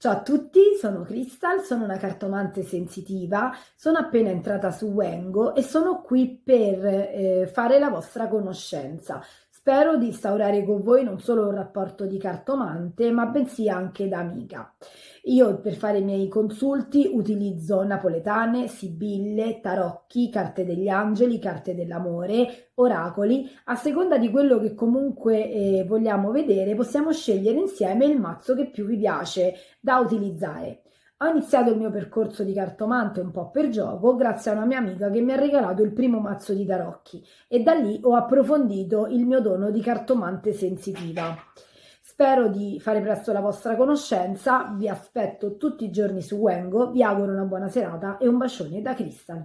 Ciao a tutti, sono Crystal, sono una cartomante sensitiva, sono appena entrata su Wengo e sono qui per eh, fare la vostra conoscenza. Spero di instaurare con voi non solo un rapporto di cartomante, ma bensì anche da amica. Io per fare i miei consulti utilizzo napoletane, sibille, tarocchi, carte degli angeli, carte dell'amore, oracoli. A seconda di quello che comunque eh, vogliamo vedere, possiamo scegliere insieme il mazzo che più vi piace da utilizzare. Ho iniziato il mio percorso di cartomante un po' per gioco grazie a una mia amica che mi ha regalato il primo mazzo di tarocchi e da lì ho approfondito il mio dono di cartomante sensitiva. Spero di fare presto la vostra conoscenza, vi aspetto tutti i giorni su Wengo, vi auguro una buona serata e un bacione da Crystal.